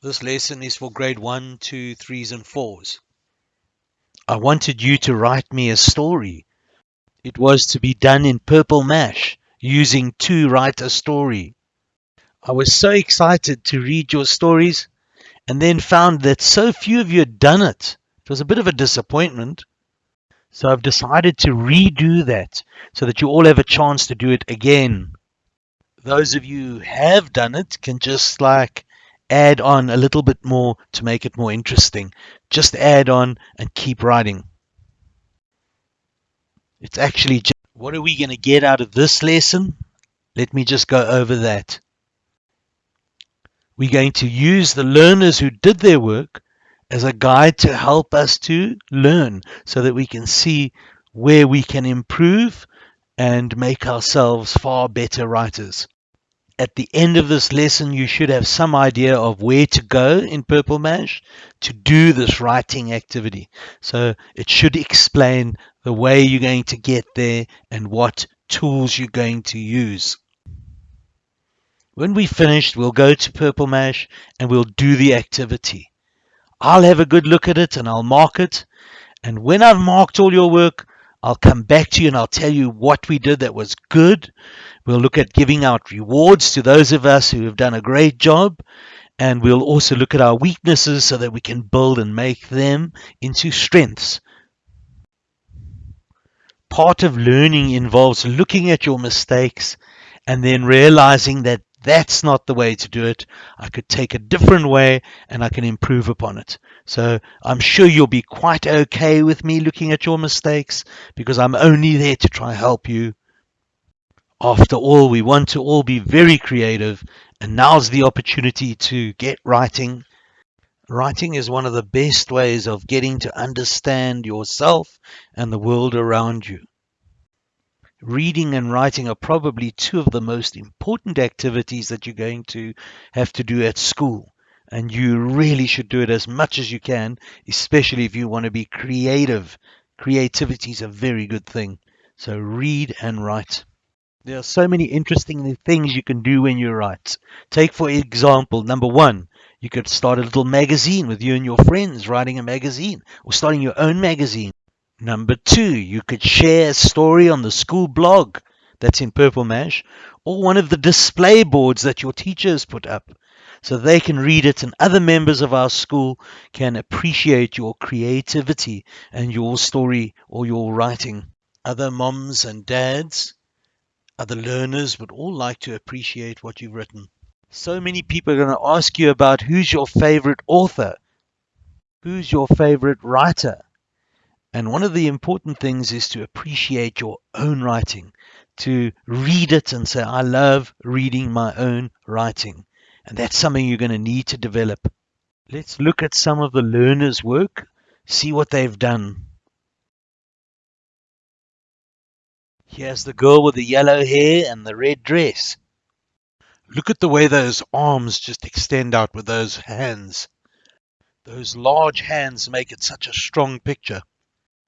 This lesson is for grade 1, 2, 3s and 4s. I wanted you to write me a story. It was to be done in Purple Mash, using to write a story. I was so excited to read your stories and then found that so few of you had done it. It was a bit of a disappointment. So I've decided to redo that so that you all have a chance to do it again. Those of you who have done it can just like add on a little bit more to make it more interesting. Just add on and keep writing. It's actually just, what are we going to get out of this lesson? Let me just go over that. We're going to use the learners who did their work as a guide to help us to learn so that we can see where we can improve and make ourselves far better writers at the end of this lesson, you should have some idea of where to go in Purple Mash to do this writing activity. So it should explain the way you're going to get there and what tools you're going to use. When we finished, we'll go to Purple Mash and we'll do the activity. I'll have a good look at it and I'll mark it. And when I've marked all your work, I'll come back to you and I'll tell you what we did that was good We'll look at giving out rewards to those of us who have done a great job. And we'll also look at our weaknesses so that we can build and make them into strengths. Part of learning involves looking at your mistakes and then realizing that that's not the way to do it. I could take a different way and I can improve upon it. So I'm sure you'll be quite okay with me looking at your mistakes because I'm only there to try and help you after all, we want to all be very creative, and now's the opportunity to get writing. Writing is one of the best ways of getting to understand yourself and the world around you. Reading and writing are probably two of the most important activities that you're going to have to do at school. And you really should do it as much as you can, especially if you want to be creative. Creativity is a very good thing. So read and write. There are so many interesting things you can do when you write. Take, for example, number one, you could start a little magazine with you and your friends writing a magazine or starting your own magazine. Number two, you could share a story on the school blog that's in Purple Mash or one of the display boards that your teachers put up so they can read it and other members of our school can appreciate your creativity and your story or your writing. Other moms and dads other learners would all like to appreciate what you've written. So many people are going to ask you about who's your favorite author, who's your favorite writer. And one of the important things is to appreciate your own writing, to read it and say, I love reading my own writing. And that's something you're going to need to develop. Let's look at some of the learners' work, see what they've done. Here's the girl with the yellow hair and the red dress. Look at the way those arms just extend out with those hands. Those large hands make it such a strong picture.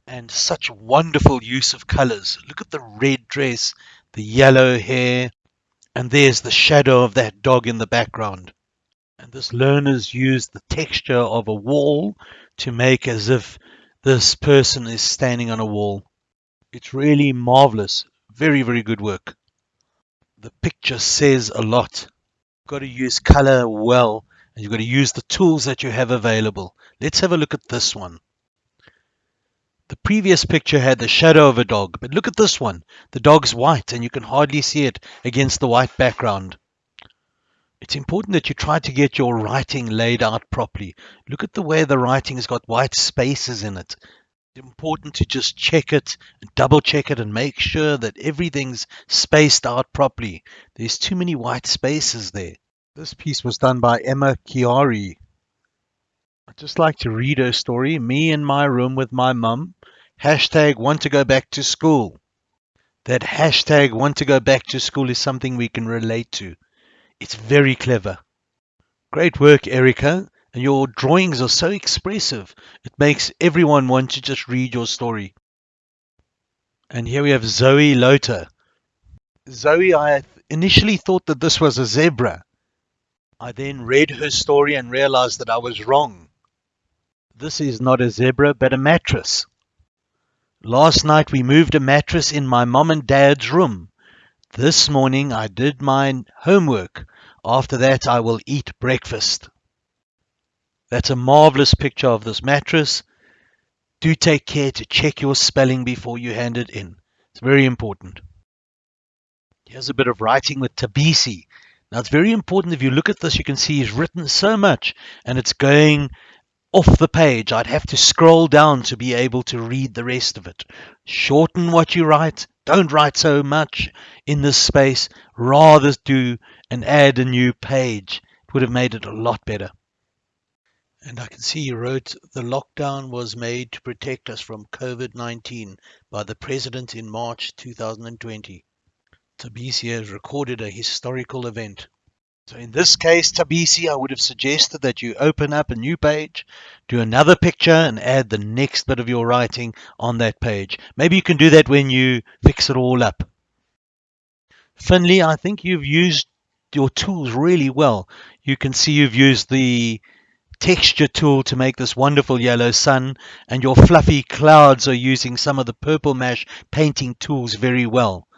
And such wonderful use of colors. Look at the red dress, the yellow hair, and there's the shadow of that dog in the background. And this learner's used the texture of a wall to make as if this person is standing on a wall. It's really marvelous. Very, very good work. The picture says a lot. You've got to use color well and you've got to use the tools that you have available. Let's have a look at this one. The previous picture had the shadow of a dog, but look at this one. The dog's white and you can hardly see it against the white background. It's important that you try to get your writing laid out properly. Look at the way the writing has got white spaces in it important to just check it, double check it, and make sure that everything's spaced out properly. There's too many white spaces there. This piece was done by Emma Chiari. I'd just like to read her story. Me in my room with my mum. Hashtag want to go back to school. That hashtag want to go back to school is something we can relate to. It's very clever. Great work, Erica and your drawings are so expressive. It makes everyone want to just read your story. And here we have Zoe Lota. Zoe, I initially thought that this was a zebra. I then read her story and realized that I was wrong. This is not a zebra, but a mattress. Last night we moved a mattress in my mom and dad's room. This morning I did my homework. After that I will eat breakfast. That's a marvelous picture of this mattress. Do take care to check your spelling before you hand it in. It's very important. Here's a bit of writing with Thabisi. Now it's very important if you look at this, you can see he's written so much and it's going off the page. I'd have to scroll down to be able to read the rest of it. Shorten what you write. Don't write so much in this space. Rather do and add a new page. It would have made it a lot better. And I can see you wrote the lockdown was made to protect us from COVID 19 by the President in March 2020. Thabisi has recorded a historical event. So in this case, Thabisi, I would have suggested that you open up a new page, do another picture, and add the next bit of your writing on that page. Maybe you can do that when you fix it all up. Finley, I think you've used your tools really well. You can see you've used the texture tool to make this wonderful yellow sun and your fluffy clouds are using some of the purple mash painting tools very well.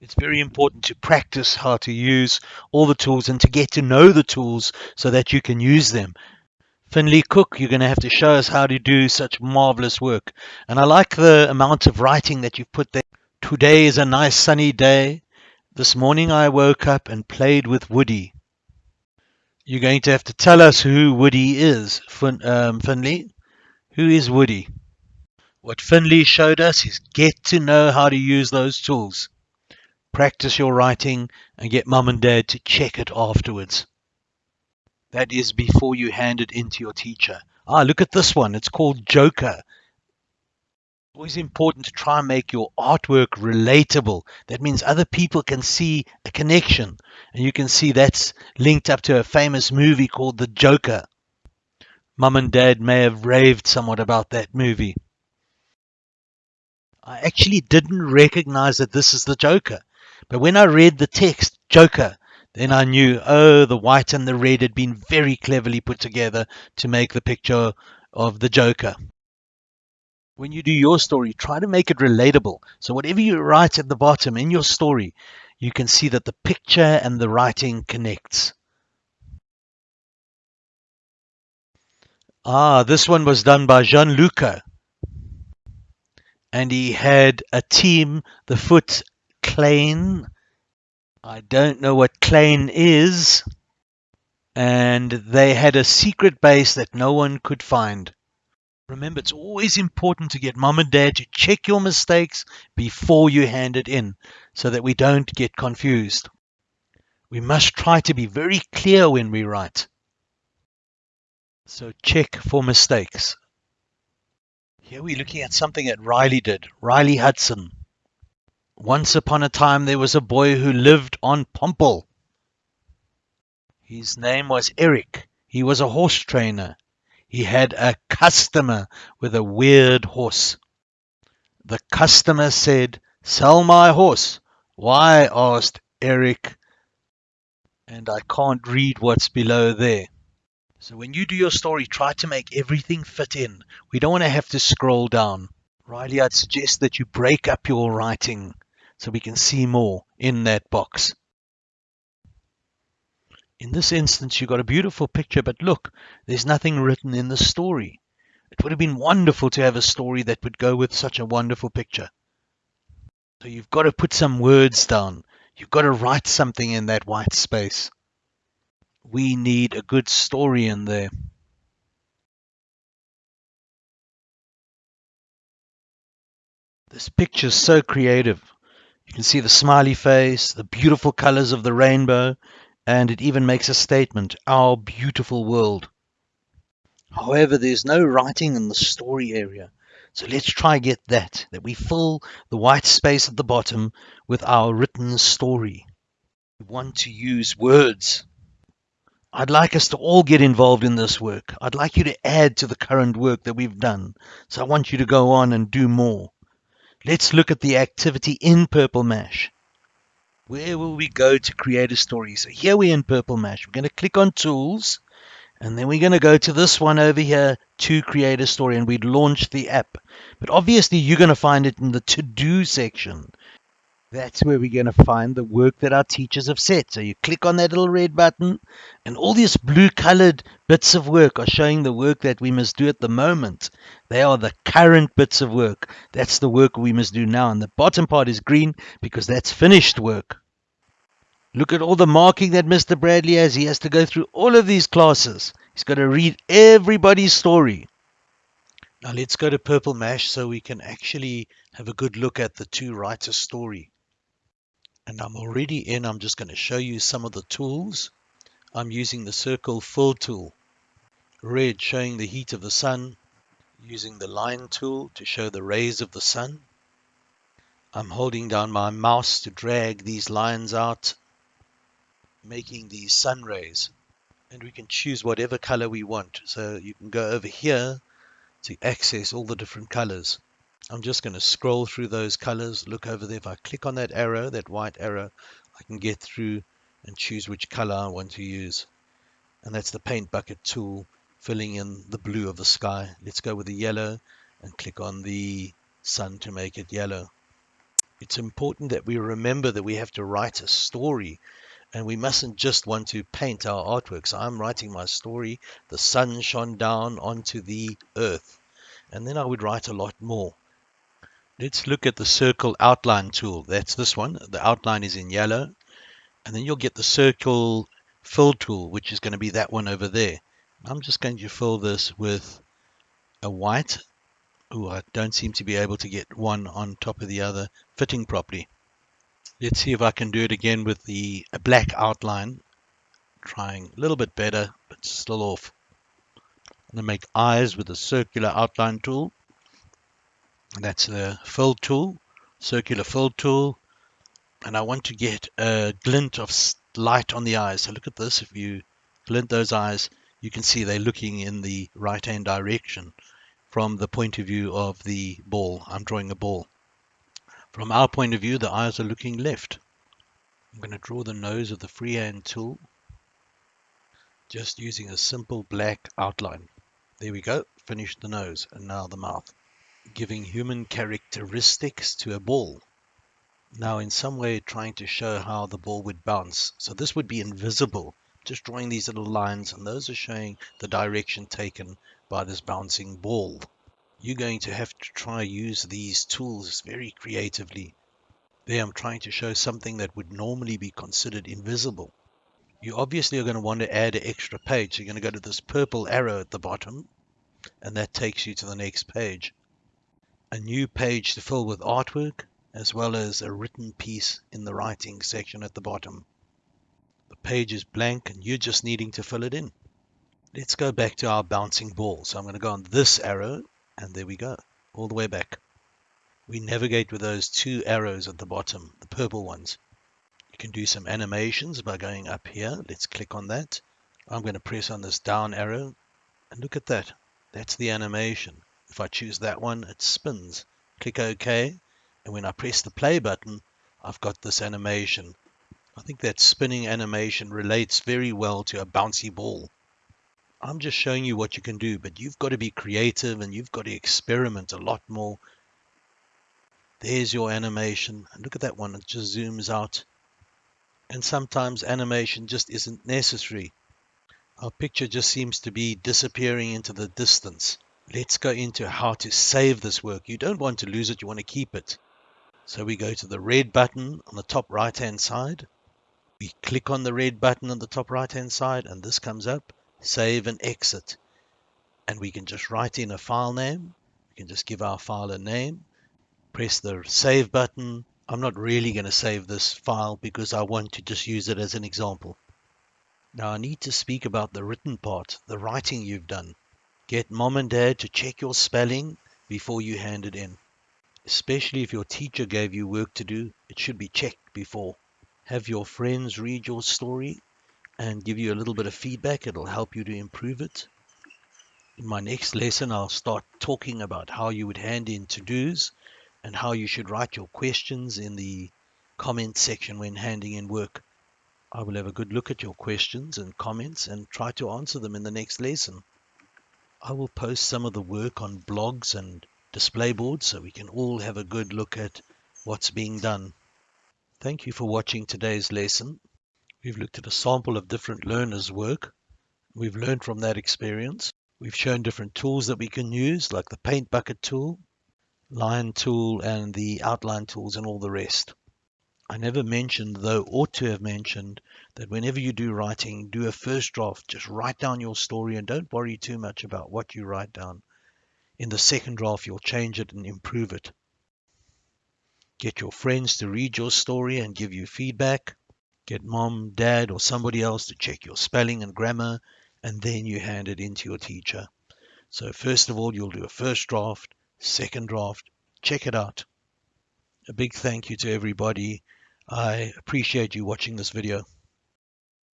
It's very important to practice how to use all the tools and to get to know the tools so that you can use them. Finley Cook, you're going to have to show us how to do such marvelous work. And I like the amount of writing that you've put there. Today is a nice sunny day. This morning I woke up and played with Woody. You're going to have to tell us who Woody is, fin- um, Finley. Who is Woody? What Finley showed us is get to know how to use those tools. Practice your writing and get mum and dad to check it afterwards. That is before you hand it in to your teacher. Ah, look at this one. It's called Joker always important to try and make your artwork relatable. That means other people can see a connection. And you can see that's linked up to a famous movie called The Joker. Mum and Dad may have raved somewhat about that movie. I actually didn't recognize that this is the Joker. But when I read the text, Joker, then I knew, oh, the white and the red had been very cleverly put together to make the picture of the Joker when you do your story, try to make it relatable. So whatever you write at the bottom in your story, you can see that the picture and the writing connects. Ah, this one was done by Gianluca. And he had a team, the Foot Clan. I don't know what Clan is. And they had a secret base that no one could find. Remember, it's always important to get mom and dad to check your mistakes before you hand it in so that we don't get confused. We must try to be very clear when we write. So check for mistakes. Here we're looking at something that Riley did, Riley Hudson. Once upon a time there was a boy who lived on Pomple. His name was Eric. He was a horse trainer. He had a customer with a weird horse. The customer said, Sell my horse. Why? asked Eric. And I can't read what's below there. So when you do your story, try to make everything fit in. We don't want to have to scroll down. Riley, I'd suggest that you break up your writing so we can see more in that box. In this instance, you got a beautiful picture, but look, there's nothing written in the story. It would have been wonderful to have a story that would go with such a wonderful picture. So you've got to put some words down. You've got to write something in that white space. We need a good story in there. This picture's so creative. You can see the smiley face, the beautiful colors of the rainbow, and it even makes a statement, our beautiful world. However, there's no writing in the story area. So let's try get that, that we fill the white space at the bottom with our written story. We want to use words. I'd like us to all get involved in this work. I'd like you to add to the current work that we've done. So I want you to go on and do more. Let's look at the activity in Purple Mash. Where will we go to create a story? So here we're in Purple Mash. We're going to click on Tools, and then we're going to go to this one over here to create a story, and we'd launch the app. But obviously, you're going to find it in the To Do section. That's where we're going to find the work that our teachers have set. So you click on that little red button, and all these blue colored bits of work are showing the work that we must do at the moment. They are the current bits of work. That's the work we must do now. And the bottom part is green because that's finished work. Look at all the marking that Mr. Bradley has. He has to go through all of these classes. He's got to read everybody's story. Now let's go to Purple Mash so we can actually have a good look at the two writers' story and I'm already in. I'm just going to show you some of the tools. I'm using the circle fill tool. Red showing the heat of the sun, using the line tool to show the rays of the sun. I'm holding down my mouse to drag these lines out, making these sun rays. And we can choose whatever color we want. So you can go over here to access all the different colors. I'm just going to scroll through those colors, look over there. If I click on that arrow, that white arrow, I can get through and choose which color I want to use. And that's the paint bucket tool, filling in the blue of the sky. Let's go with the yellow and click on the sun to make it yellow. It's important that we remember that we have to write a story and we mustn't just want to paint our artworks. I'm writing my story. The sun shone down onto the earth. And then I would write a lot more. Let's look at the circle outline tool. That's this one. The outline is in yellow. And then you'll get the circle fill tool, which is going to be that one over there. I'm just going to fill this with a white. Oh, I don't seem to be able to get one on top of the other fitting properly. Let's see if I can do it again with the black outline. Trying a little bit better, but still off. I'm going to make eyes with the circular outline tool. That's the fill tool, circular fill tool. And I want to get a glint of light on the eyes. So look at this. If you glint those eyes, you can see they're looking in the right hand direction from the point of view of the ball. I'm drawing a ball. From our point of view, the eyes are looking left. I'm going to draw the nose of the freehand tool just using a simple black outline. There we go, finished the nose and now the mouth giving human characteristics to a ball. Now in some way trying to show how the ball would bounce. So this would be invisible, just drawing these little lines and those are showing the direction taken by this bouncing ball. You're going to have to try use these tools very creatively. There I'm trying to show something that would normally be considered invisible. You obviously are going to want to add an extra page. You're going to go to this purple arrow at the bottom and that takes you to the next page a new page to fill with artwork, as well as a written piece in the writing section at the bottom. The page is blank and you're just needing to fill it in. Let's go back to our bouncing ball. So I'm going to go on this arrow and there we go, all the way back. We navigate with those two arrows at the bottom, the purple ones. You can do some animations by going up here. Let's click on that. I'm going to press on this down arrow and look at that. That's the animation. If I choose that one, it spins. Click OK. And when I press the play button, I've got this animation. I think that spinning animation relates very well to a bouncy ball. I'm just showing you what you can do, but you've got to be creative and you've got to experiment a lot more. There's your animation. And look at that one. It just zooms out. And sometimes animation just isn't necessary. Our picture just seems to be disappearing into the distance. Let's go into how to save this work. You don't want to lose it, you want to keep it. So we go to the red button on the top right hand side. We click on the red button on the top right hand side and this comes up, save and exit. And we can just write in a file name. We can just give our file a name, press the save button. I'm not really going to save this file because I want to just use it as an example. Now I need to speak about the written part, the writing you've done. Get mom and dad to check your spelling before you hand it in. Especially if your teacher gave you work to do, it should be checked before. Have your friends read your story and give you a little bit of feedback. It'll help you to improve it. In my next lesson, I'll start talking about how you would hand in to-dos and how you should write your questions in the comment section when handing in work. I will have a good look at your questions and comments and try to answer them in the next lesson. I will post some of the work on blogs and display boards so we can all have a good look at what's being done. Thank you for watching today's lesson. We've looked at a sample of different learners' work. We've learned from that experience. We've shown different tools that we can use like the paint bucket tool, line tool and the outline tools and all the rest. I never mentioned, though ought to have mentioned, that whenever you do writing, do a first draft. Just write down your story and don't worry too much about what you write down. In the second draft, you'll change it and improve it. Get your friends to read your story and give you feedback. Get mom, dad, or somebody else to check your spelling and grammar, and then you hand it in to your teacher. So, first of all, you'll do a first draft, second draft, check it out. A big thank you to everybody I appreciate you watching this video.